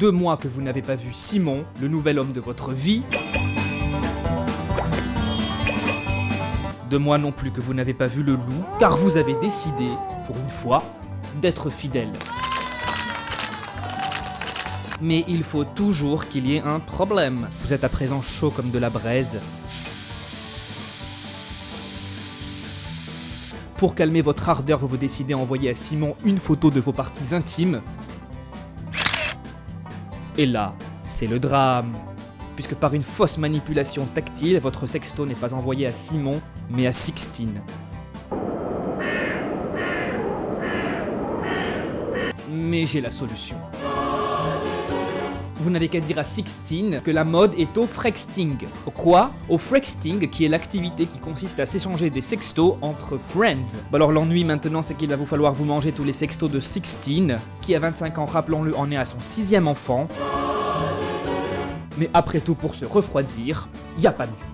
deux mois que vous n'avez pas vu Simon, le nouvel homme de votre vie. Deux mois non plus que vous n'avez pas vu le loup, car vous avez décidé, pour une fois, d'être fidèle. Mais il faut toujours qu'il y ait un problème. Vous êtes à présent chaud comme de la braise. Pour calmer votre ardeur, vous vous décidez à envoyer à Simon une photo de vos parties intimes. Et là, c'est le drame. Puisque par une fausse manipulation tactile, votre sexto n'est pas envoyé à Simon, mais à Sixtine. Mais j'ai la solution. Vous n'avez qu'à dire à Sixtine que la mode est au frexting. Au quoi? Au frexting, qui est l'activité qui consiste à s'échanger des sextos entre friends. Bon alors l'ennui maintenant, c'est qu'il va vous falloir vous manger tous les sextos de Sixtine, qui à 25 ans, rappelons-le, en est à son sixième enfant. Mais après tout, pour se refroidir, y a pas mieux.